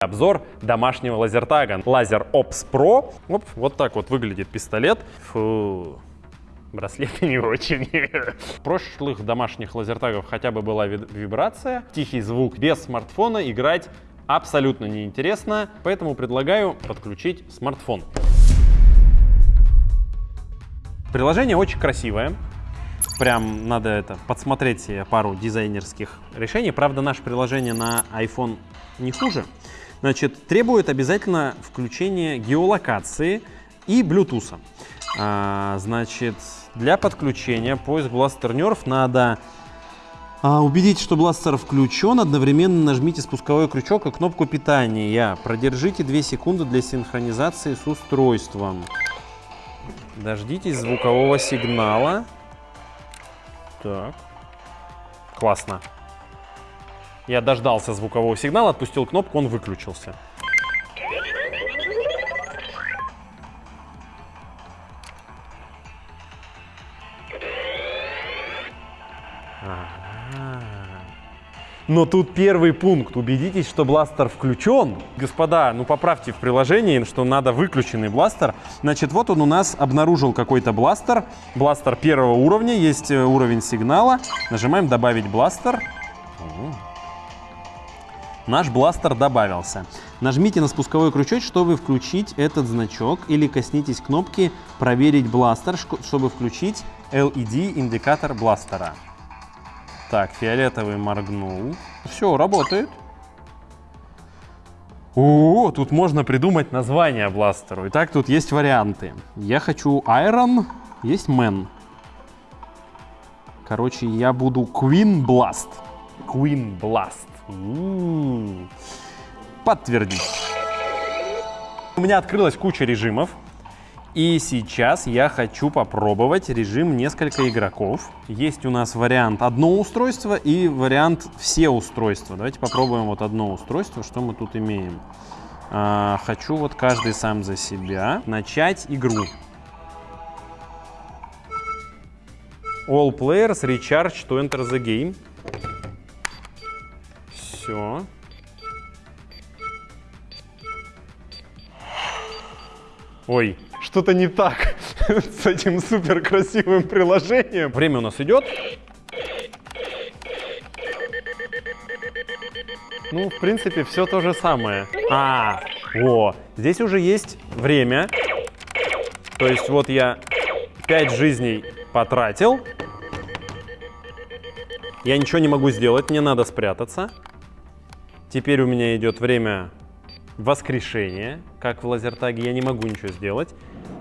Обзор домашнего лазертага. Лазер Ops Pro. Оп, вот так вот выглядит пистолет. Фу, браслеты не очень. В прошлых домашних лазертагов хотя бы была вибрация, тихий звук. Без смартфона играть абсолютно неинтересно, поэтому предлагаю подключить смартфон. Приложение очень красивое. Прям надо это подсмотреть себе пару дизайнерских решений. Правда, наше приложение на iPhone не хуже. Значит, требует обязательно включения геолокации и Bluetooth. А, значит, для подключения поиск Blaster Nerf надо а, убедитесь, что бластер включен, одновременно нажмите спусковой крючок и кнопку питания. Продержите 2 секунды для синхронизации с устройством. Дождитесь звукового сигнала. Так. Классно. Я дождался звукового сигнала, отпустил кнопку, он выключился. Но тут первый пункт. Убедитесь, что бластер включен. Господа, ну поправьте в приложении, что надо выключенный бластер. Значит, вот он у нас обнаружил какой-то бластер. Бластер первого уровня, есть э, уровень сигнала. Нажимаем «Добавить бластер». Наш бластер добавился. Нажмите на спусковой крючок, чтобы включить этот значок, или коснитесь кнопки «Проверить бластер», чтобы включить LED-индикатор бластера. Так, фиолетовый моргнул. Все, работает. О, тут можно придумать название бластеру. Итак, тут есть варианты. Я хочу Iron, есть Man. Короче, я буду Queen Blast. Queen Blast. Подтвердить. У меня открылась куча режимов. И сейчас я хочу попробовать режим несколько игроков. Есть у нас вариант одно устройство и вариант все устройства. Давайте попробуем вот одно устройство, что мы тут имеем. А, хочу вот каждый сам за себя начать игру. All players recharge to enter the game. Все. Ой, что-то не так с этим супер красивым приложением. Время у нас идет. Ну, в принципе, все то же самое. А, о, здесь уже есть время. То есть вот я 5 жизней потратил. Я ничего не могу сделать, мне надо спрятаться. Теперь у меня идет время воскрешения, как в лазертаге, я не могу ничего сделать.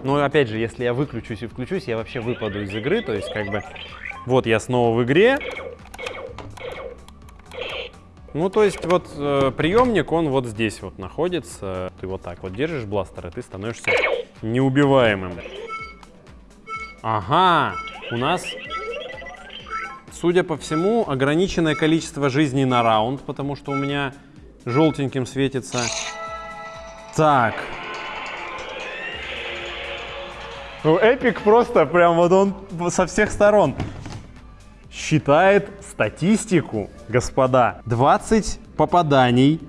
Но опять же, если я выключусь и включусь, я вообще выпаду из игры, то есть как бы вот я снова в игре. Ну, то есть вот э, приемник, он вот здесь вот находится. Ты вот так вот держишь бластер, и ты становишься неубиваемым. Ага, у нас, судя по всему, ограниченное количество жизней на раунд, потому что у меня желтеньким светится. Так, ну, Эпик просто прям вот он со всех сторон считает статистику, господа. 20 попаданий,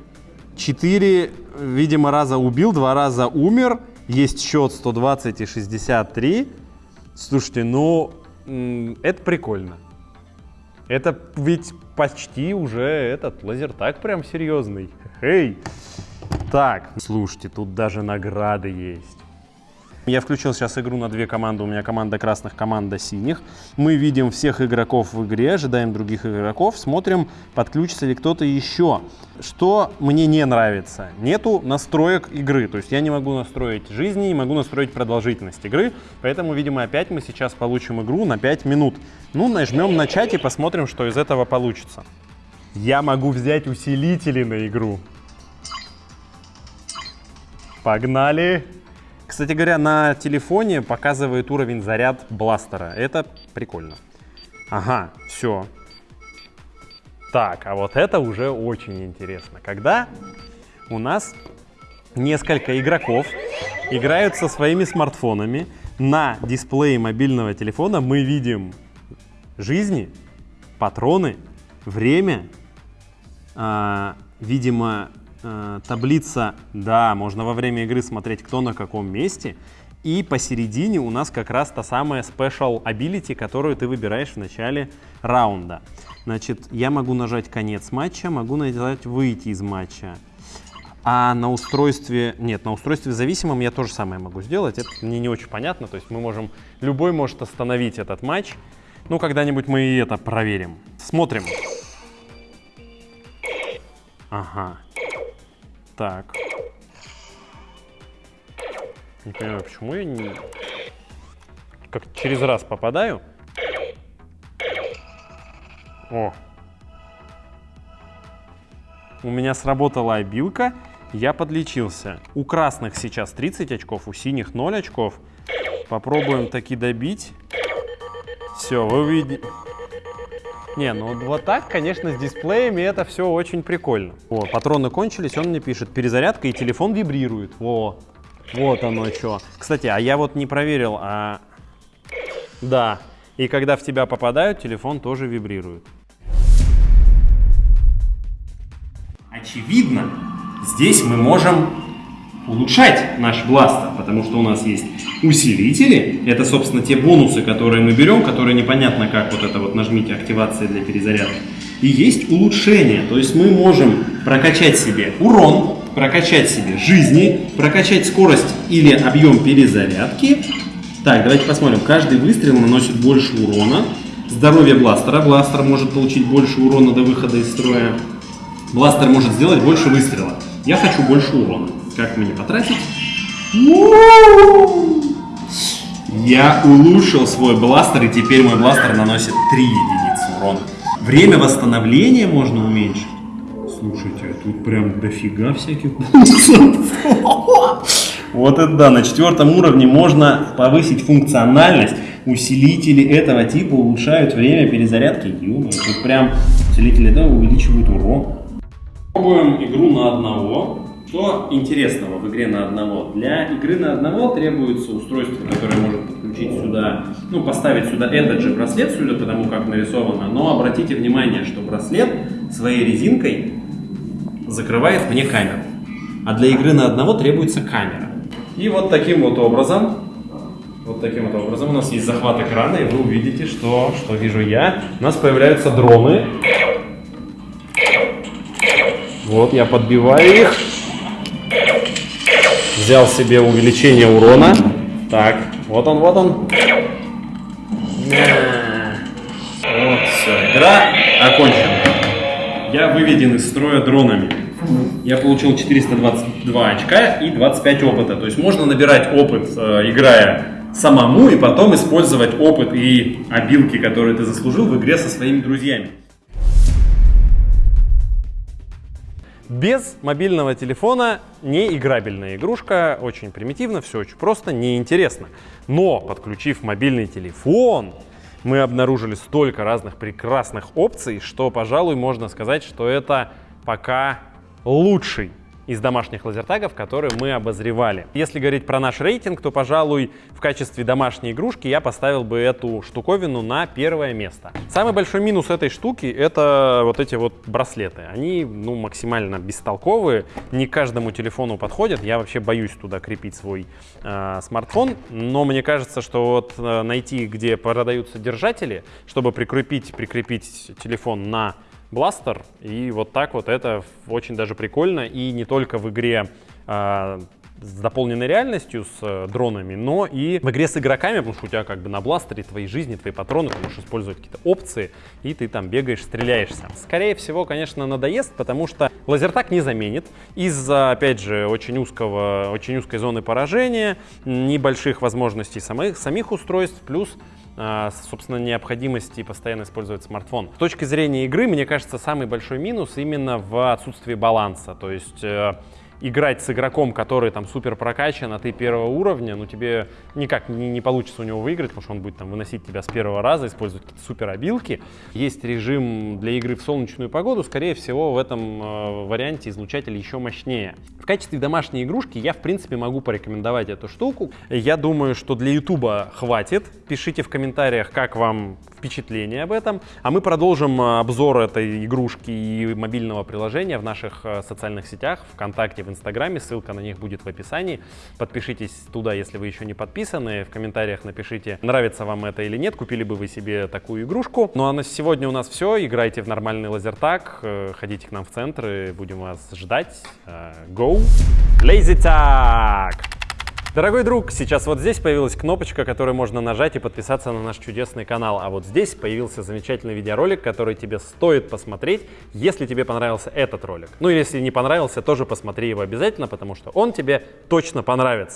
4, видимо, раза убил, 2 раза умер, есть счет 120 и 63. Слушайте, ну, это прикольно. Это ведь почти уже этот лазертаг прям серьезный. Эй! Так, слушайте, тут даже награды есть. Я включил сейчас игру на две команды. У меня команда красных, команда синих. Мы видим всех игроков в игре, ожидаем других игроков, смотрим, подключится ли кто-то еще. Что мне не нравится? Нету настроек игры. То есть я не могу настроить жизни, не могу настроить продолжительность игры. Поэтому, видимо, опять мы сейчас получим игру на 5 минут. Ну, нажмем начать и посмотрим, что из этого получится. Я могу взять усилители на игру. Погнали! Кстати говоря, на телефоне показывает уровень заряд бластера. Это прикольно. Ага, все. Так, а вот это уже очень интересно. Когда у нас несколько игроков играют со своими смартфонами, на дисплее мобильного телефона мы видим жизни, патроны, время, э, видимо, э, таблица, да, можно во время игры смотреть, кто на каком месте. И посередине у нас как раз та самая Special Ability, которую ты выбираешь в начале раунда. Значит, я могу нажать конец матча, могу нажать выйти из матча. А на устройстве, нет, на устройстве зависимом я тоже самое могу сделать. Это мне не очень понятно. То есть мы можем, любой может остановить этот матч. Ну, когда-нибудь мы и это проверим. Смотрим. Ага. Так. Не понимаю, почему я не... Как через раз попадаю. О. У меня сработала обилка, я подлечился. У красных сейчас 30 очков, у синих 0 очков. Попробуем таки добить. Все, вы увидите... Не, ну вот так, конечно, с дисплеями это все очень прикольно. О, патроны кончились, он мне пишет, перезарядка и телефон вибрирует. Во, вот оно что. Кстати, а я вот не проверил, а... Да, и когда в тебя попадают, телефон тоже вибрирует. Очевидно, здесь мы можем улучшать наш бластер, потому что у нас есть усилители. Это, собственно, те бонусы, которые мы берем, которые непонятно как вот это вот нажмите активация для перезарядки. И есть улучшение, то есть мы можем прокачать себе урон, прокачать себе жизни, прокачать скорость или объем перезарядки. Так, давайте посмотрим. Каждый выстрел наносит больше урона. Здоровье бластера. Бластер может получить больше урона до выхода из строя. Бластер может сделать больше выстрела. Я хочу больше урона. Как мне потратить? Я улучшил свой бластер, и теперь мой бластер наносит 3 единицы урона. Время восстановления можно уменьшить. Слушайте, а тут прям дофига всяких Вот это да, на четвертом уровне можно повысить функциональность. Усилители этого типа улучшают время перезарядки. Ё тут прям усилители да, увеличивают урон. Пробуем игру на одного. Что интересного в игре на одного? Для игры на одного требуется устройство, которое может подключить сюда, ну, поставить сюда этот же браслет, судя по тому, как нарисовано. Но обратите внимание, что браслет своей резинкой закрывает мне камеру. А для игры на одного требуется камера. И вот таким вот образом, вот таким вот образом у нас есть захват экрана, и вы увидите, что, что вижу я. У нас появляются дроны. Вот, я подбиваю их. Взял себе увеличение урона. Так, вот он, вот он. Вот, все, игра окончена. Я выведен из строя дронами. Я получил 422 очка и 25 опыта. То есть можно набирать опыт, э, играя самому, и потом использовать опыт и обилки, которые ты заслужил в игре со своими друзьями. Без мобильного телефона не играбельная игрушка, очень примитивно, все очень просто, неинтересно. Но подключив мобильный телефон, мы обнаружили столько разных прекрасных опций, что, пожалуй, можно сказать, что это пока лучший из домашних лазертагов, которые мы обозревали. Если говорить про наш рейтинг, то, пожалуй, в качестве домашней игрушки я поставил бы эту штуковину на первое место. Самый большой минус этой штуки — это вот эти вот браслеты. Они, ну, максимально бестолковые, не каждому телефону подходят. Я вообще боюсь туда крепить свой э, смартфон, но мне кажется, что вот э, найти, где продаются держатели, чтобы прикрепить, прикрепить телефон на бластер. И вот так вот это очень даже прикольно. И не только в игре э, с дополненной реальностью, с э, дронами, но и в игре с игроками, потому что у тебя как бы на бластере твои жизни, твои патроны, ты можешь использовать какие-то опции, и ты там бегаешь, стреляешься. Скорее всего, конечно, надоест, потому что лазертак не заменит из-за, опять же, очень узкого, очень узкой зоны поражения, небольших возможностей самих, самих устройств, плюс собственно, необходимости постоянно использовать смартфон. С точки зрения игры, мне кажется, самый большой минус именно в отсутствии баланса. То есть э, играть с игроком, который там супер прокачан, а ты первого уровня, ну тебе никак не, не получится у него выиграть, потому что он будет там выносить тебя с первого раза, использовать какие-то супер обилки. Есть режим для игры в солнечную погоду, скорее всего в этом э, варианте излучатель еще мощнее. В качестве домашней игрушки я в принципе могу порекомендовать эту штуку. Я думаю, что для ютуба хватит. Пишите в комментариях, как вам впечатление об этом. А мы продолжим э, обзор этой игрушки и мобильного приложения в наших э, социальных сетях, ВКонтакте, в Инстаграме. Ссылка на них будет в описании. Подпишитесь туда, если вы еще не подписаны. В комментариях напишите, нравится вам это или нет, купили бы вы себе такую игрушку. Ну а на сегодня у нас все. Играйте в нормальный лазертаг, э, ходите к нам в центр и будем вас ждать. Go! Lazy Tag! Дорогой друг, сейчас вот здесь появилась кнопочка, которую можно нажать и подписаться на наш чудесный канал. А вот здесь появился замечательный видеоролик, который тебе стоит посмотреть, если тебе понравился этот ролик. Ну или если не понравился, тоже посмотри его обязательно, потому что он тебе точно понравится.